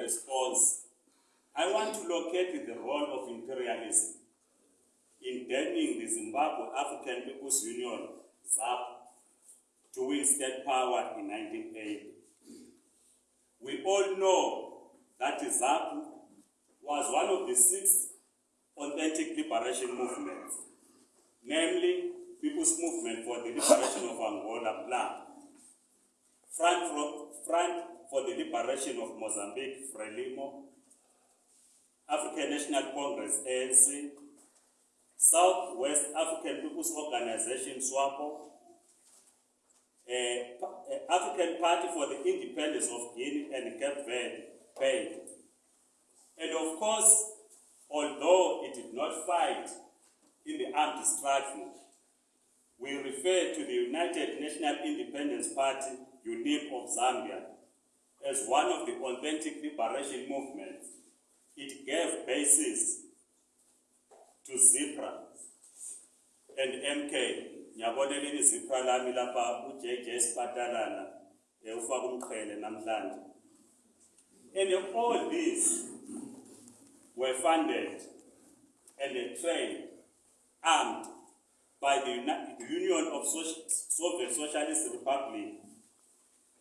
response, I want to locate the role of imperialism in turning the Zimbabwe African People's Union, ZAP, to win state power in 1980. We all know that ZAP was one of the six authentic liberation movements, namely People's Movement for the Liberation of Angola, Front, for, Front for the Liberation of Mozambique, FRELIMO, African National Congress, ANC, Southwest African People's Organization, SWAPO, uh, African Party for the Independence of Guinea and Cape Verde, PAID. And of course, although it did not fight in the armed struggle, we refer to the United National Independence Party, UNIP of Zambia, as one of the authentic liberation movements. It gave basis to ZIPRA and MK. Ngiyabonela ini ZIPRA lami lapha uJJ Spatalana ufaka umqhele namhlanje. And all these were funded and trained, armed by the Union of Soviet Socialist Republic,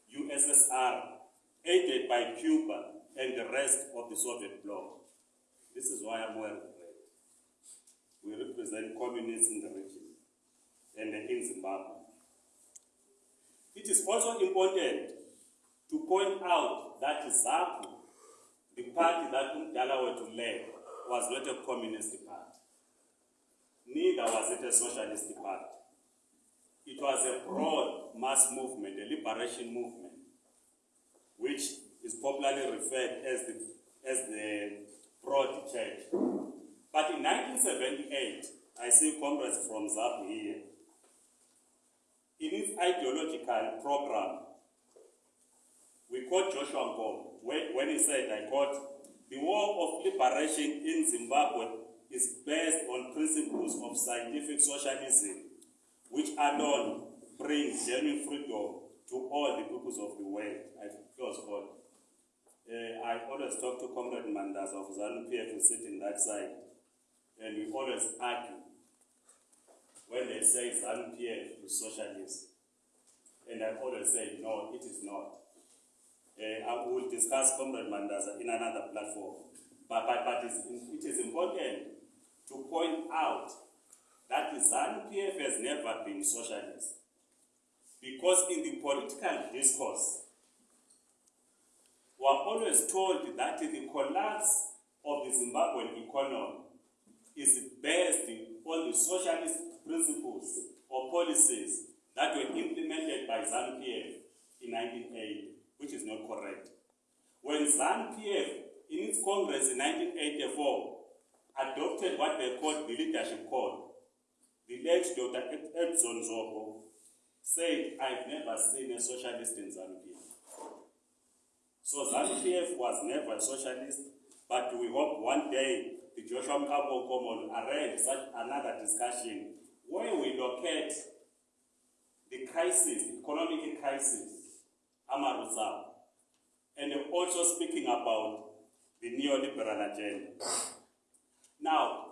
USSR, aided by Cuba and the rest of the Soviet bloc. This is why I'm wearing red. We represent communists in the region and in Zimbabwe. It is also important to point out that ZAPU, the party that Umdala were to lead, was not a communist party. Neither was it a socialist party. It was a broad mass movement, a liberation movement, which is popularly referred as the, as the Broad Church. But in 1978, I see comrades from ZAP here. In its ideological program, we quote Joshua when, when he said, I quote, the war of liberation in Zimbabwe is based on principles of scientific socialism, which alone brings genuine freedom to all the peoples of the world. I close quote. Uh, I always talk to Comrade Mandaza of ZANU PF who sit in that side, and we always argue when they say ZANU PF is socialist. And I always say, no, it is not. Uh, I will discuss Comrade Mandaza in another platform. But, but, but it is important to point out that ZANU PF has never been socialist. Because in the political discourse, we are always told that the collapse of the Zimbabwean economy is based on the socialist principles or policies that were implemented by ZANU-PF in 1980, which is not correct. When ZANU-PF, in its Congress in 1984, adopted what they called the Leadership Code, the late Dr. Edson Zvobgo said, I've never seen a socialist in ZANU-PF. So ZANU-PF was never a socialist, but we hope one day the Joshua Nkomo Common arrange such another discussion where we locate the crisis, the economic crisis, Amarusa, and also speaking about the neoliberal agenda. Now,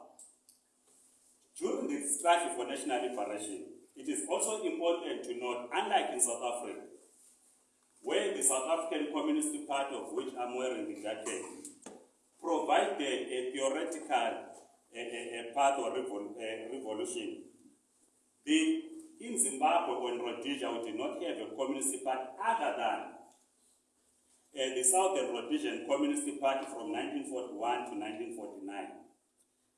during the struggle for national liberation, it is also important to note, unlike in South Africa, where the South African Communist Party, of which I'm wearing the jacket, provided a theoretical a, a, a path or revol, a revolution. The, in Zimbabwe or in Rhodesia, we did not have a communist party other than uh, the Southern Rhodesian Communist Party from 1941 to 1949.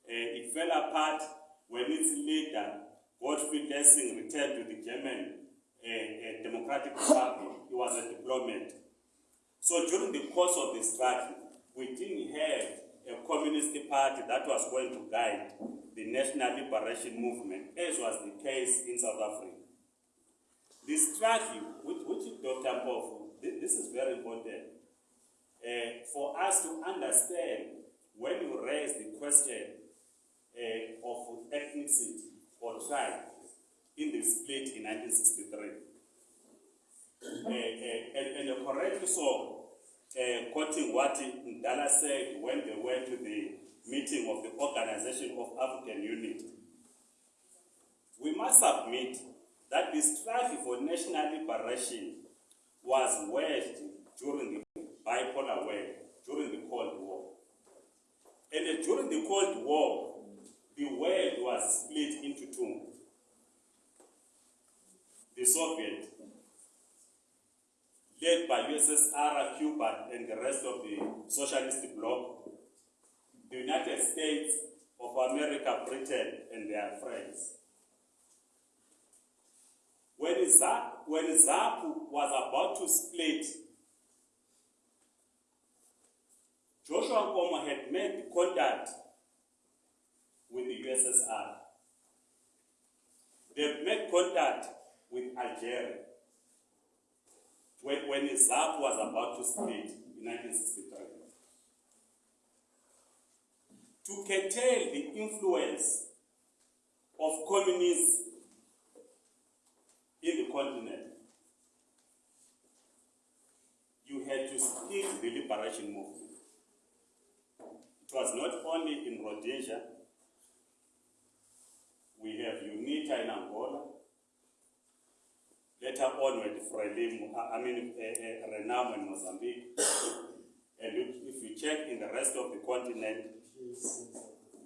Uh, it fell apart when its leader, Gottfried Lessing, returned to the German uh, uh, Democratic Republic. He was a diplomat. So during the course of the struggle, we didn't have a communist party that was going to guide the national liberation movement, as was the case in South Africa. The struggle, which, which Dr. Mpofu, this is very important, uh, for us to understand when you raise the question uh, of ethnicity or tribe in this split in 1963. Uh, uh, and, and correctly so, uh, quoting what Ndala said when they went to the meeting of the Organization of African Unity. We must admit that the struggle for national liberation was waged during the bipolar war, during the Cold War. And uh, during the Cold War, the world was split into two. The Soviet, USSR, Cuba, and the rest of the socialist bloc, the United States of America, Britain, and their friends. When, ZAP, when ZAPU was about to split, Joshua Nkomo had made contact with the USSR. They made contact with Algeria when, when ZAP was about to split in 1963. To curtail the influence of communists in the continent, you had to split the liberation movement. It was not only in Rhodesia, we have UNITA in Angola, later on with Frelimo, I mean uh, Renamo in Mozambique, and if, if you check in the rest of the continent,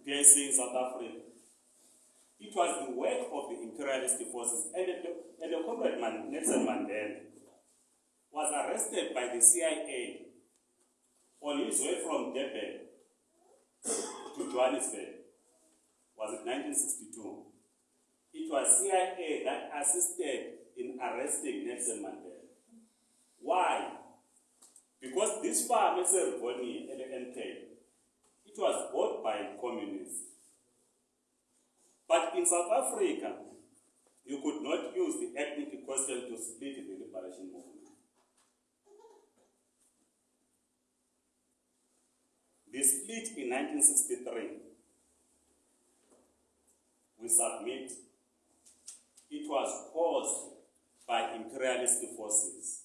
PAC in South Africa, it was the work of the imperialist forces, and the, and the comrade Man, Nelson Mandela was arrested by the CIA on his way from Durban to Johannesburg. Was it 1962? It was CIA that assisted in arresting Nelson Mandela. Why? Because this farm is a Rivonia NK. It was bought by communists. But in South Africa, you could not use the ethnic question to split the liberation movement. The split in 1963, we submit, it was caused by imperialist forces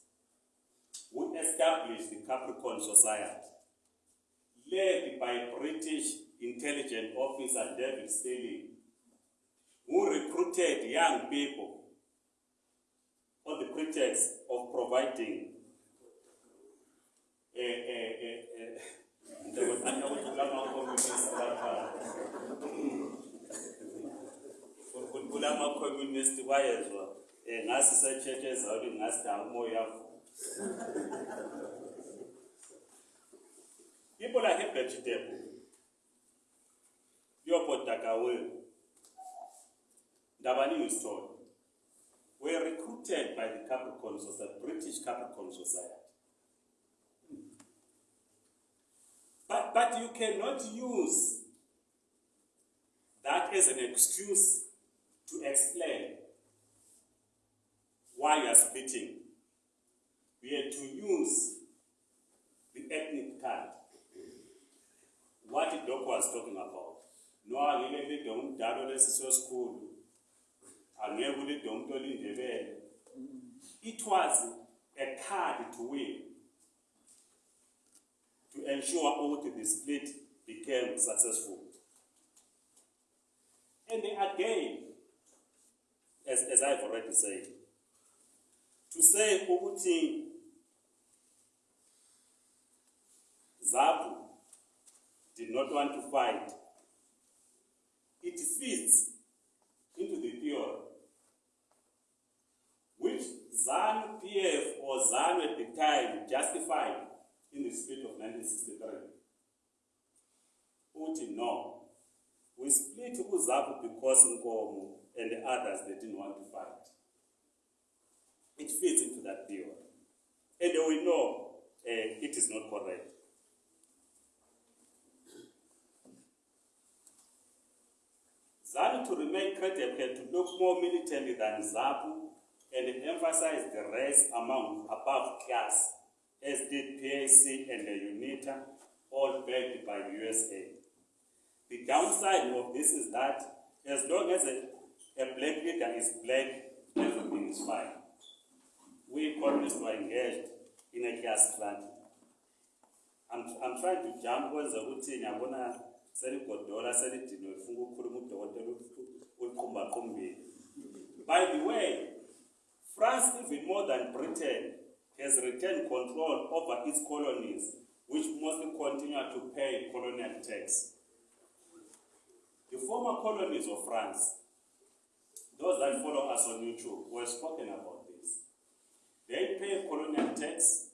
who established the Capricorn Society, led by British intelligence officer David Stirling, who recruited young people on the pretext of providing a, a, a, ngasi setshetsheza uli Eh, ngasi da umoya people like vegetable yobhodakawe Ndabaningi Sithole were recruited by the capricorn society british capricorn society. But, but you cannot use that as an excuse to explain why you are splitting. We had to use the ethnic card. What the doc was talking about. No, angeke umdalo lesiso school. I ulide umuntu olindebele. It was a card to win to ensure ukuthi the split became successful. And again, as, as I've already said, to say ukuthi Zapu did not want to fight, it fits into the theory which ZANU PF or ZANU at the time justified in the split of 1963. Uthi no, we split uZAPU because Nkomo and the others they didn't want to fight. It fits into that theory. And we know uh, it is not correct. ZANU to remain credible had to look more militant than ZAPU and emphasize the race among above class as did PAC and the UNITA, all backed by the USA. The downside of this is that as long as a, a black leader is black, everything is fine. We communists were engaged in a class struggle. I'm, I'm trying to jump kwenza ukuthi ngiyabona seligodola selidinwe lifunga ukukhuluma udokotela uliqumbaqumbile by the way france even more than britain has retained control over its colonies which mostly continue to pay colonial tax. The former colonies of france those that follow us on youtube were spoken about they pay colonial tax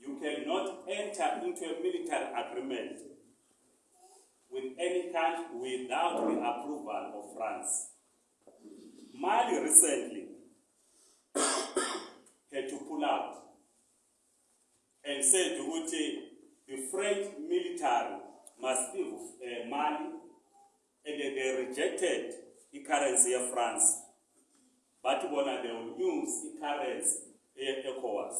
you cannot enter into a military agreement with any country without the approval of France. Mali recently had to pull out and said to ukuthi the French military must leave uh, Mali and they rejected the currency of France. But bona they will use the currency ECOWAS.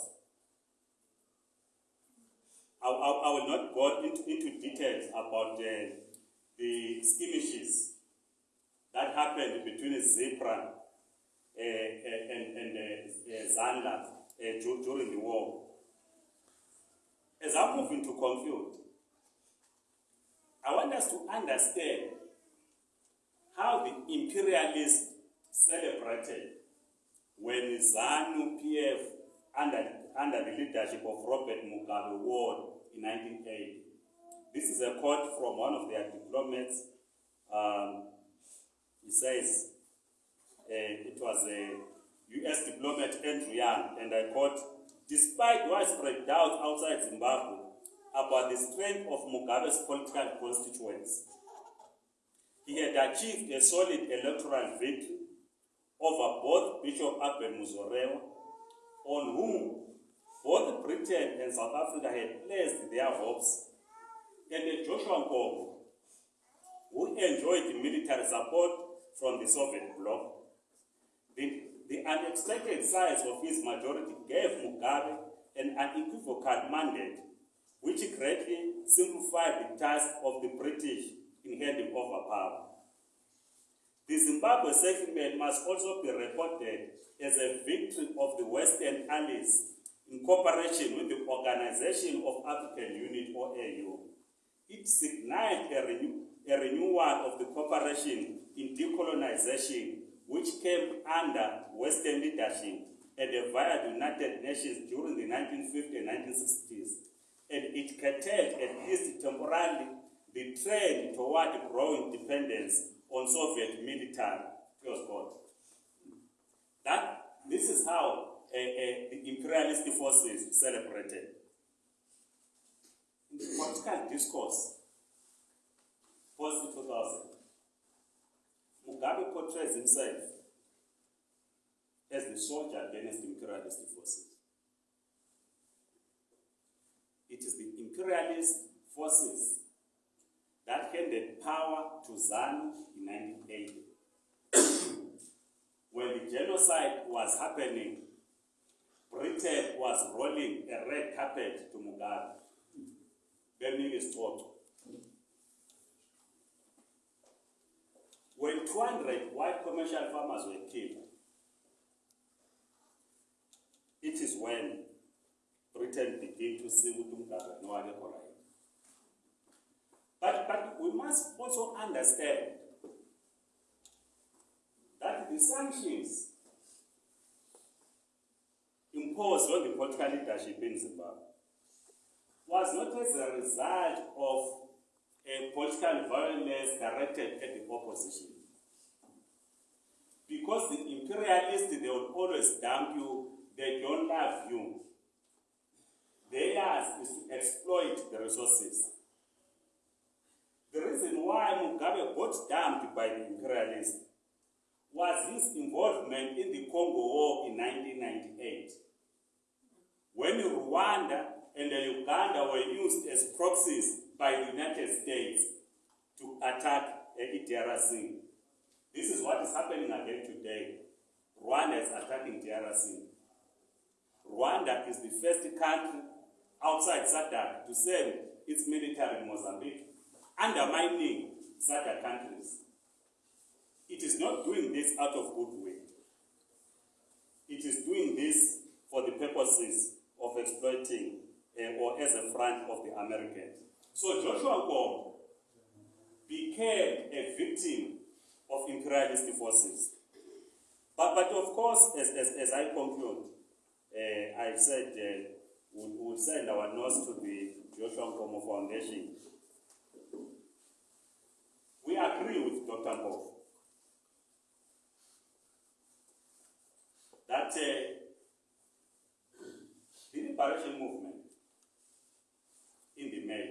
I, I, I will not go into, into details about the, the skirmishes that happened between Zipra uh, and, and uh, uh, during the war. As I move into conclude, I want us to understand how the imperialists celebrated when ZANU PF under, under the leadership of Robert Mugabe won in 1980. This is a quote from one of their diplomats. Um, he says, uh, it was a US diplomat Andrew Young, and I quote, despite widespread doubt outside Zimbabwe about the strength of Mugabe's political constituents, he had achieved a solid electoral victory over both Bishop Abel Muzorewa, on whom both Britain and South Africa had placed their hopes, and Joshua Nkomo, who enjoyed military support from the Soviet bloc. The, the unexpected size of his majority gave Mugabe an unequivocal mandate, which greatly simplified the task of the British in handing over power. The Zimbabwe settlement must also be reported as a victory of the Western allies in cooperation with the Organization of African Unity or AU. It signaled a, renew, a renewal of the cooperation in decolonization which came under Western leadership and via the United Nations during the 1950s and 1960s. And it curtailed, at least temporarily, the trend toward growing dependence on Soviet military. Quote. That, this is how uh, uh, the imperialist forces celebrated. In the political discourse, post 2000, Mugabe portrays himself as the soldier against the imperialist forces. It is the imperialist forces that handed power to ZANU in 1980. when the genocide was happening Britain was rolling a red carpet to Mugabe, burning his photo. When 200 white commercial farmers were killed, it is when Britain began to see Mugabe no we must also understand that the sanctions imposed on the political leadership in Zimbabwe was not as a result of a political violence directed at the opposition. Because the imperialists, they would always dump you, they don't love you. Theirs is to exploit the resources. The reason why Mugabe got dumped by the imperialists was his involvement in the Congo War in 1998 when Rwanda and Uganda were used as proxies by the United States to attack DRC. This is what is happening again today. Rwanda is attacking DRC. Rwanda is the first country outside SADC to send its military in Mozambique, undermining SADC countries. It is not doing this out of goodwill. It is doing this for the purposes of exploiting uh, or as a front of the Americans. So Joshua Nkomo became a victim of imperialist forces. But, but of course, as, as, as I conclude, uh, I said uh, we would send our nose to the Joshua Nkomo Foundation. We agree with Dr. Mpofu that uh, the liberation movement in the main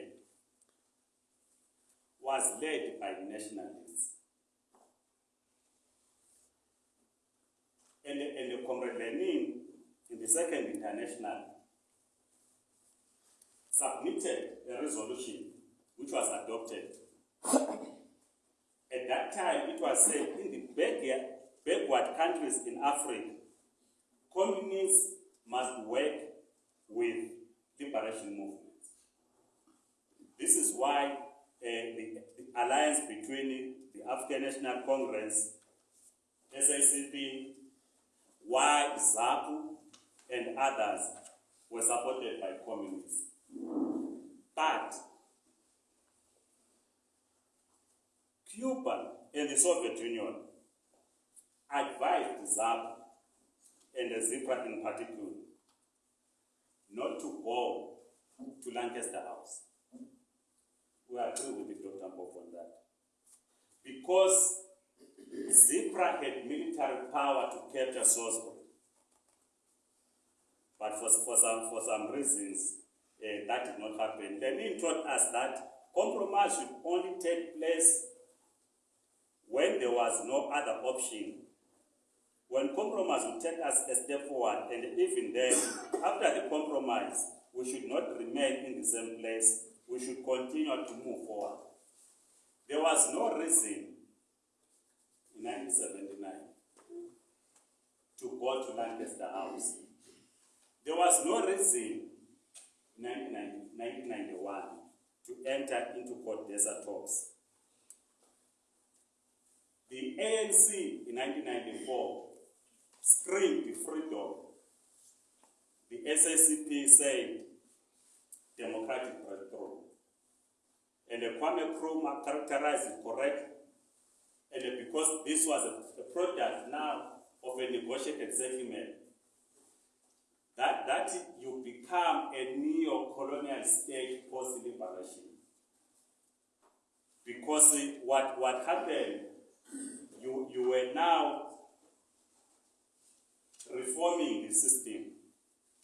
was led by nationalists. And, and the Comrade Lenin in the Second International submitted a resolution which was adopted. At that time, it was said in the backward, countries in Africa, communists must work with liberation movements. This is why uh, the, the alliance between the African National Congress, SACP, Y, ZAPU, and others were supported by communists. But Cuba and the Soviet Union advised ZAPU and ZIPRA in particular not to go to Lancaster House. We agree with Dr. Bob on that. Because ZIPRA had military power to capture Salisbury. But for, for, some, for some reasons, uh, that did not happen. Lenin taught us that compromise should only take place when there was no other option. When compromise would take us a step forward, and even then, after the compromise, we should not remain in the same place. We should continue to move forward. There was no reason in 1979 to go to Lancaster House. There was no reason in 1991 to enter into CODESA talks. The ANC in 1994 screamed the freedom. The SACP said democratic breakthrough. And the Kwame Nkrumah characterized it correctly. And because this was a, a product now of a negotiated settlement, that, that you become a neo-colonial state post-liberation. Because what, what happened, you, you were now reforming the system.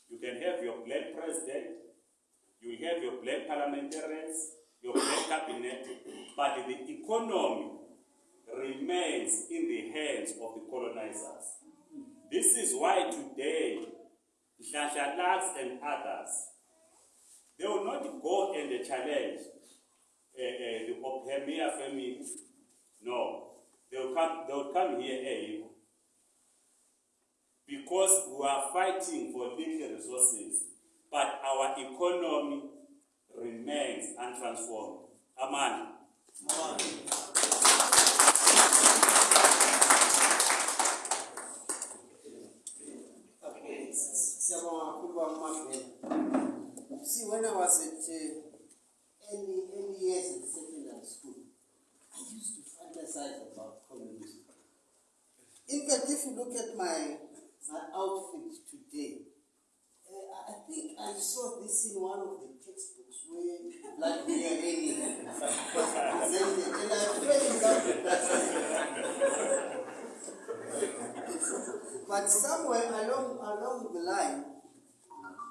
You can have your black president, you have your black parliamentarians, your black cabinet, but the economy remains in the hands of the colonizers. This is why today, Shashalaks and others, they will not go and challenge uh, uh, the Oppenheimer family. No, they will come, they will come here eh, because we are fighting for little resources, but our economy remains untransformed. Amen. Amen. Okay, siyabonga kakhulu kwamabhena. See, when I was at uh, early, early years at secondary school, I used to fantasize about communism. In fact, if you look at my, my outfit today, uh, I think I saw this in one of the textbooks where like we are reading and I fell in that. But somewhere along along the line,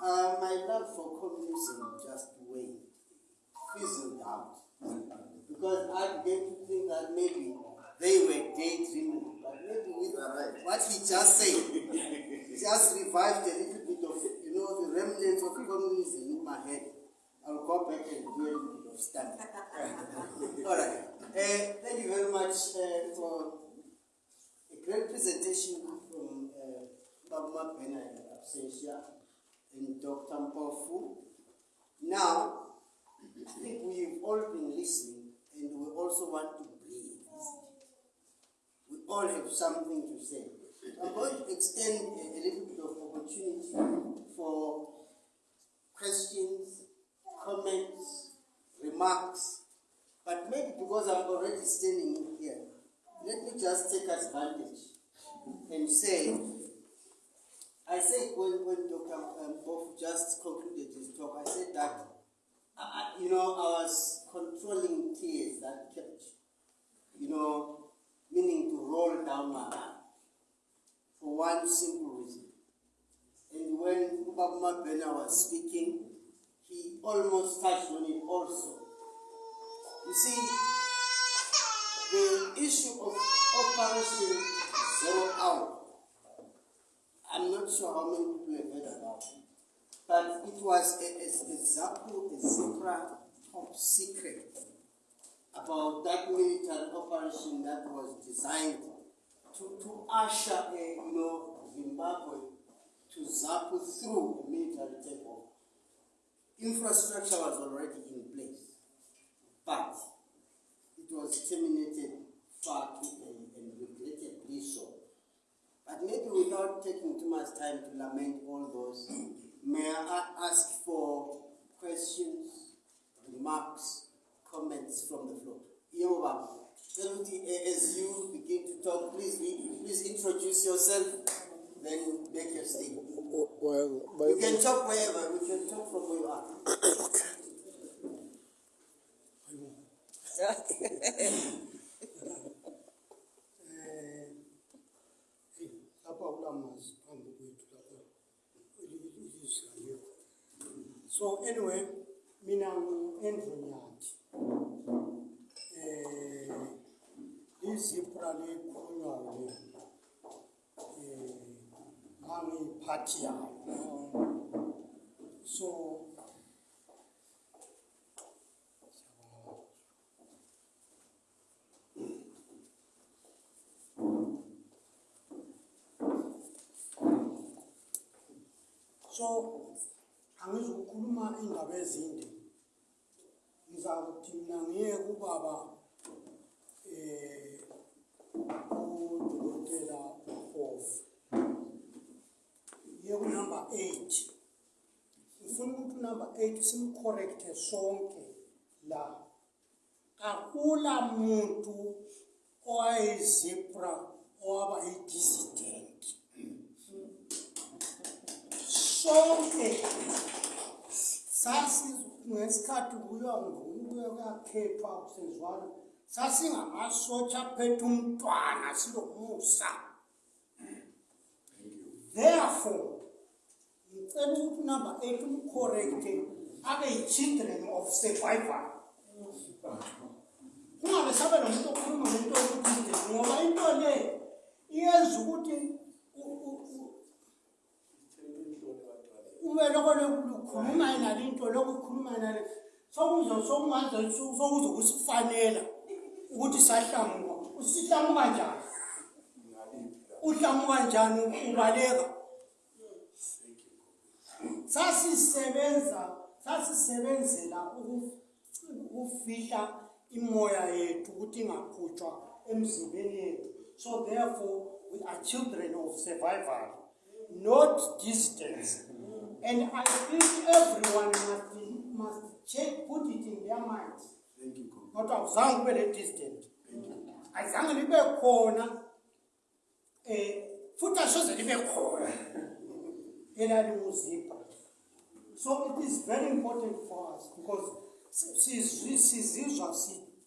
uh, my love for communism just waned, fizzled out. Because I began to think that maybe they were daydreaming, what he just said, just revived a little bit of, you know, the remnants of communism in my head. I'll go back and do a little bit of study. All right. Uh, thank you very much uh, for a great presentation from uh, Pena in absentia and Dr. Mpofu. Now, I think we've all been listening and we also want to breathe. All have something to say. I'm going to extend a, a little bit of opportunity for questions, comments, remarks. But maybe because I'm already standing here, let me just take advantage and say, I said when, when Dr. Um, just concluded his talk, I said that, I, I- you know, I was controlling tears that kept, you know, meaning to roll down my eye for one simple reason. And when Ubaba Mabena was speaking, he almost touched on it also. You see, the issue of Operation Zero Hour, I'm not sure how many people have heard about it, but it was a, a, a ZAPU, a Zipra top secret about that military operation that was designed to, to usher, a, you know, Zimbabwe to ZAPU through a military takeover. Infrastructure was already in place, but it was terminated far too early and regrettably so. But maybe without taking too much time to lament all those, may I ask for questions, remarks, comments from the floor? Yebo baba, cela ukuthi eh, as you begin to talk, please, be- please introduce yourself, then make your statement. Well, You can talk wherever, we can talk from where you are. eh, lapha kulamazi phambi kwethu lapha ilizwi alikho so anyway mina ngu-andrew nyathi Eh, um izipra liqhunywa-ke um mangiyiphathiyayo eh, so so angizokhuluma iy'ndaba ezinye ethu simkhorekthe sonke la. Akula muntu owayezebra owaba i-dissident sonke sasingesikhathi kuyiwa ngubuya kuyaphepha kusezwana sasingamasotsha phethe umntwana silomusa. Therefore ngicela ukuthi number eight umcorrecte abe yi-children of survival kungabe sabe nomuntu okhuluma ngento yokuthi ngoba into le iyenza ukuthi u- u- u- ube lokho lukhuluma yena into lokho ukhuluma yena le sokuzo sokungaze sokuzo kusifanela ukuthi sahlamuka usihlamuka njani? Uhlamuka njani? Ubaleka. Sasisebenza sasisebenzela uku- ukufihla imoya yethu ukuthi ingaqhutshwa emzimbeni yethu. So therefore we are children of survival not distance and i think everyone must, must check, put it in their minds. Kodwa akuzange kube le-distant azange libe khona um futhi asoze libe khona. Elalinguzipha So it is very important for us because sizizwa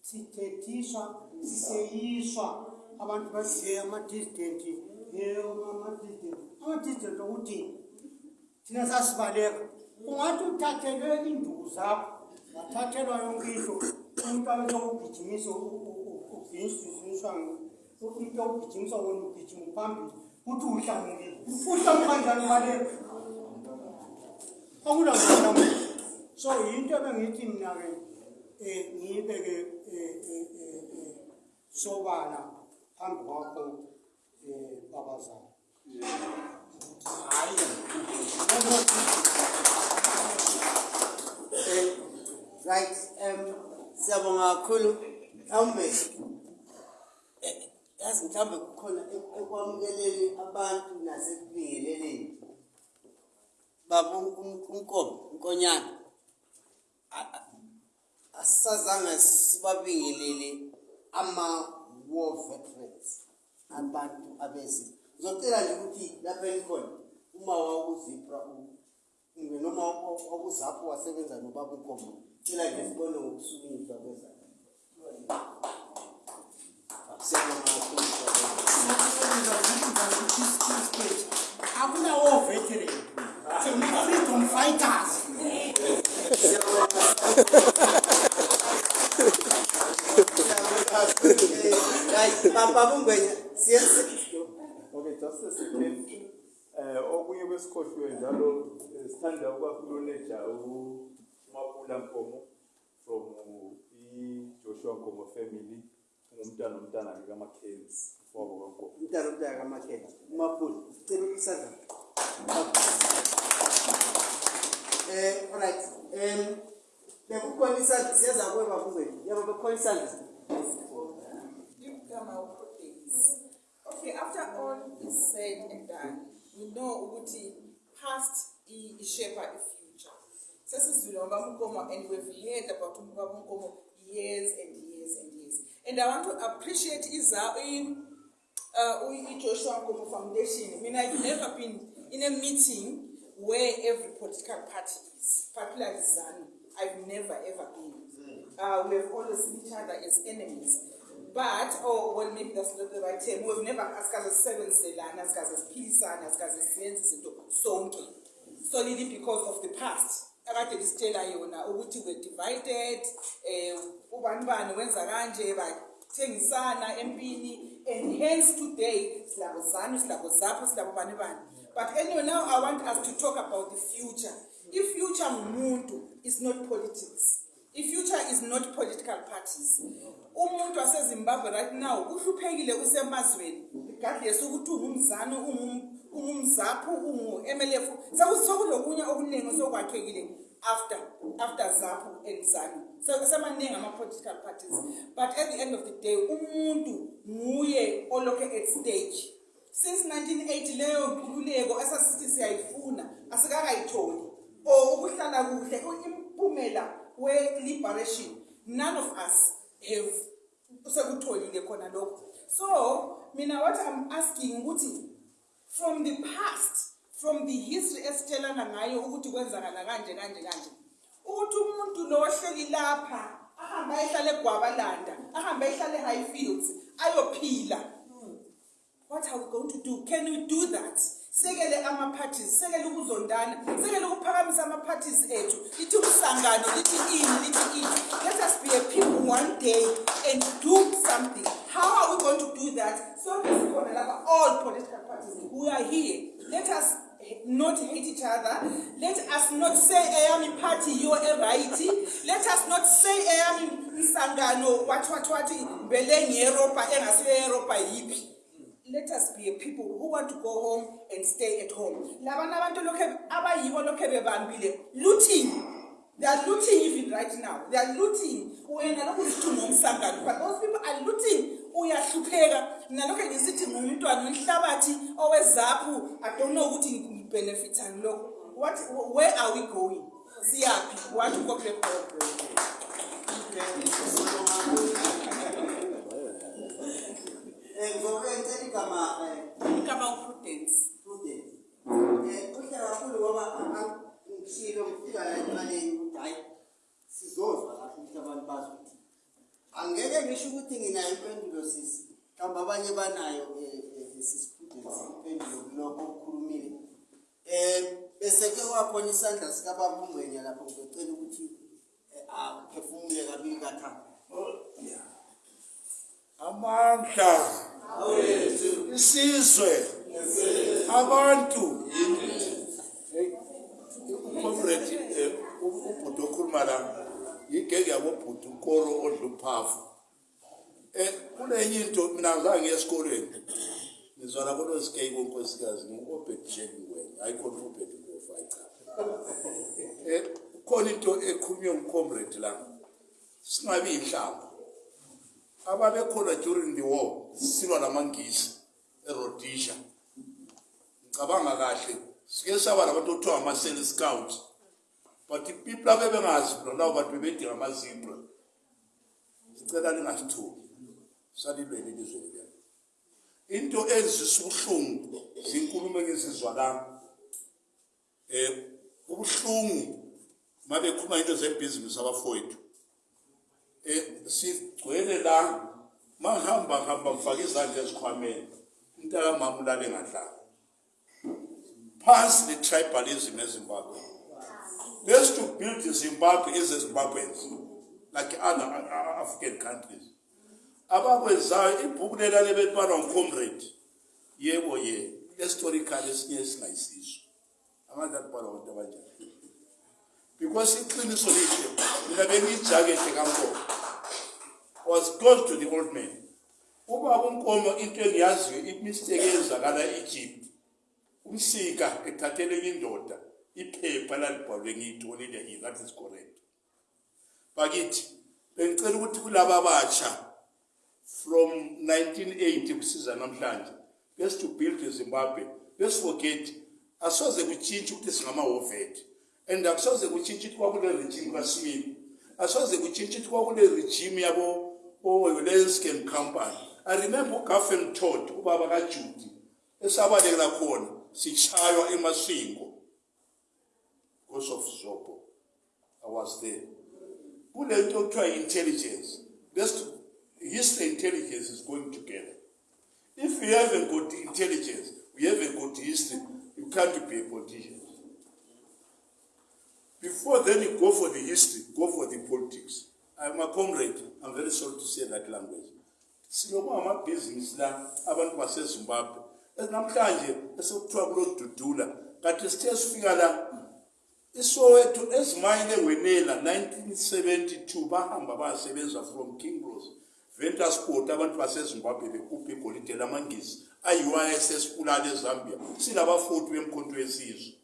sithethisha siseyiswa. Abantu baziye ama-disdent ama-disdent ama-disdent okuthini thina sasibaleka. Ungathi uthathelwe iinduku zakho wathathelwa yonke into umntu abesokugijimisa uginyiswa umntu okugijimiswa wena ugijima uphambili uthi uhlangukile uhlamukanjani baleka ubaleka akulamuhlamu so yinto ebengithi mina-ke um ngiyibeke um sobala phambi kwakho um babazana hayi Eh, right, um, siyabonga kakhulu. Mhlawumbe eh, yazi mhlawumbe kukhona ek- ekwamukeleni abantu nasekubingeleleni. Baba un- unkomo unkonyana a- a- asisazange sibabingelele ama-war veterans abantu abezi. Ngizocela nje ukuthi lapha elikhona uma wakuzipra noma wakuzapho wasebenza nobaba unkomo cela nje sibone ngokusukunyiswa kakhulu akunawo veteran some freedom fighters. Papa Bungwenya, yes. Okay, just a second. Uh, eh okunye kwesikhohlwe njalo sithanda ukwakhululeja u Mapula Mpomo from i Joshua Mpomo family ngumntana nomntana ka Makhenzi wabo kaNkomo. Umntana nomntana ka Makhenzi. Mapula, ucela ukusazana. Um alright um. Okay, after all is said and done, we know ukuthi past i- ishape a future. Sesizwile ngobaba uNkomo and we've heard about ubaba uNkomo years and years and years. And I want to appreciate in uh, Joshua Nkomo Foundation. I mean, I've never been in a meeting where every political party is, particularly ZANU. I've never ever been. Uh, we have always seen each other as enemies. But, oh, well, maybe that's not the right term. We've never asikaze sisebenziselana, asikaze siphilisana, asikaze siyenze izinto sonke. Solely because of the past. akade lisitshela yona ukuthi we're divided eh ubani bani wenza kanje bathengisana empini and hence today silabo zanu silabo zapho silabo bani but anyway now i want us to talk about the future. I-future ngumuntu is not politics i-future is not political parties umuntu wasezimbabwe right now uhluphekile usemazweni. Regardless ukuthi ungumzani ungum- ungumzaphu ungu-mlf sekulokunye okuningi sokwakhekile after after zaphu and zanu. Se- semaningi ama-political parties. But at the end of the day umuntu nguye olokhe at stage since 1980 leyo nkululeko esasithi siyayifuna asikakayitholi. Or ukuhlala kuhle impumela we-liberation. None of us have sekutholile khona lokho. So mina what i'm asking ukuthi from the past from the history esitshelana ngayo ukuthi kwenzakala kanje kanje kanje ukuthi umuntu lo ohleli lapha ahambe ayehlala egwabalanda ahambe ayehlala e-highfields ayophila. What are we going to do? Can we do that? Sekele ama-parties sekele ukuzondana sekele ukuphakamisa ama-parties ethu. Lithi umhlangano lithi ini lithi ini. Let us be a people one day and do something. How are we going to do that? Sonke sikhona lapha all political parties. We are here. Let us not hate each other. Let us not say eyami party you are right. Let us not say eyami mhlangano wathi wathi wathi vele nge-europa engasiyo e-europa yiphi let us be a people who want to go home and stay at home. Lokhe lokhe looting. They are looting even right now. They are looting. But those people are looting. Uyahlupheka. Nalokho ngisithi ngumntwana wenhlabathi owezaphu. I don't know ukuthi ngibhenefithani lokho. What where are we going? Siyaphi? What ukople um ngobe ngicela igama um kama uprudence. prudent um kuhle kakhulu ngoba ngishilo ngifika la emaleni ukuthi hhayi sizozwa kahle ukuthi abantu bazi ukuthi angeke ngisho ukuthi nginayo impendulo sisi mhlawumbe abanye banayo um sisiprudence impendulo kulokho okukhulumile. Um bese-ke kwakhona isandla sikababa ungwenya lapho ngizocela ukuthi isizwe. Abantu. Ucomrade eh, u- ubhuti okhuluma la yigenge yabobhuti ukoro odla uphafu um kunenye into mina ngizange ngiye esikolweni. Ngizwana konosikei konkosikazi ngu-obedjeni wena hayi khona u-obed ngofa cha. Um kukhona into ekhulunywe ngumcomrade la singabi yinhlamba ababekhona during the war silwa namangisi eRhodesia. Ngicabanga kahle sike saba labantu okuthiwa ama-cell scout but people abebengazi labo bantu bebedinga amazibra sicela lingasithuki salilweni elizweni lelo into ezisa ubuhlungu zinkulumo engizizwalanga um ubuhlungu uma bekhuluma into zebhizinisi abafowethu. Um sigcwele la mahamba hamba mfake izandla ezikhwameni. Umntakamama ulale ngadlala phansi le-tribalism ezimbabwe. Let's to build zimbabwe zimbabweans like other uh, african countries. Abakwenzayo ibhuku lela lebelibhalwa ngicomrade yebo ye historical esinye esingayisiso angazi alibhalwa abantu abanjani? Because iqiniso lihle mina bengiyijakede kankolo was close to the old man ubaba unkomo into engiyaziyo imistake eyenzakala e-egypt umsika ethathele indoda iphepha lalibhalwe ngiyitholile here that is correct. Bakithi bengicela ukuthi kulaba abatsha from 1980 kusiza namhlanje bese to build izimbabwe besiforget asoze kutshintshe ukuthi singamahovet and akusoze kutshintshe ukuthi kwakule regime kaswini asoze kutshintshe ukuthi kwakule regime yabo olenscan company i remember ugafen tod ubaba kajudi esabalekela khona sitshaywa emasingo. Because of zobo i was there. Kule nto okuthiwa i-intelligence best history intelligence is going together. If you haven't got intelligence you haven't got history you can't be a politician. Before then you go for the history go for the politics. I'm a comrade. I'm very sorry to say that language siloku amabhizinisi la abantu basezimbabwe. Namhlanje esekuthiwa kulodudula kanti sithe sifika la isowethu ezimayini engenela 1972 bahamba bayasebenza from king bros ventersport abantu basezimbabwe bekhupha igolide lamangisi ayi-uissbulala ezambia. Silabafoti bemkhonto yesizwe.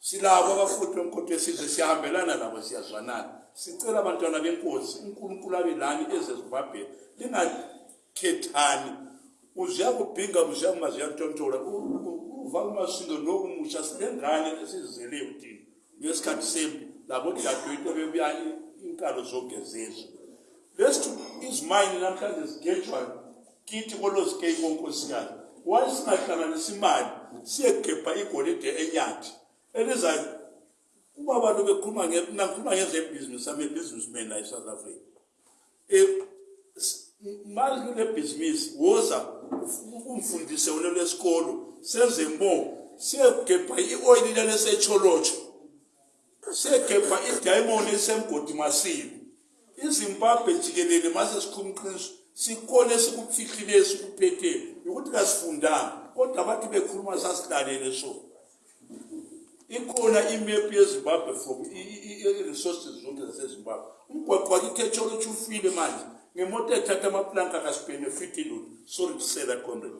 Silabo abafoti bemkhonto yesizwe siyahambelana nabo siyazwanana. Sicela abantwana benkosi unkulunkulu abe lani ezezimbabwe. Lingakhethani. Uziya kubhinga uziya kumaziyantontola uva kumasingo nokumusha sinengane esizeleyo thina ngesikhathi sempi labo dadewethu bebuya inkalo zonke zezwe lesithi izimayini namhlanje zigejwa kithi kolozikeyi konkosikazi waye singahlanganisa imali siyegebha igolide enyathi elizayo uba bantu bekhuluma nakhuluma ngezebhizinisi ame-businessman la e-south africa. Um mali kule bhizinisi woza umfundise wona lwesikolo senze mo siyegebha i-oyili lalesetsholotsho siyegebha idayimoni esemgodi masibi izimbabwe jikelele mase sikhumqiniso sikhona esikufihlileyo sikuphetheyo ukuthi kasifundanga kodwa bathi bekhuluma sasilalele so ikhona imephu yezimbabwe from i-resources zonke zasezimbabwe. Umgwaqo wakithi etsholotsho ufile manje. Ngemoto ethatha amaplanka kasibhenefiti lona sorry to say that comrade.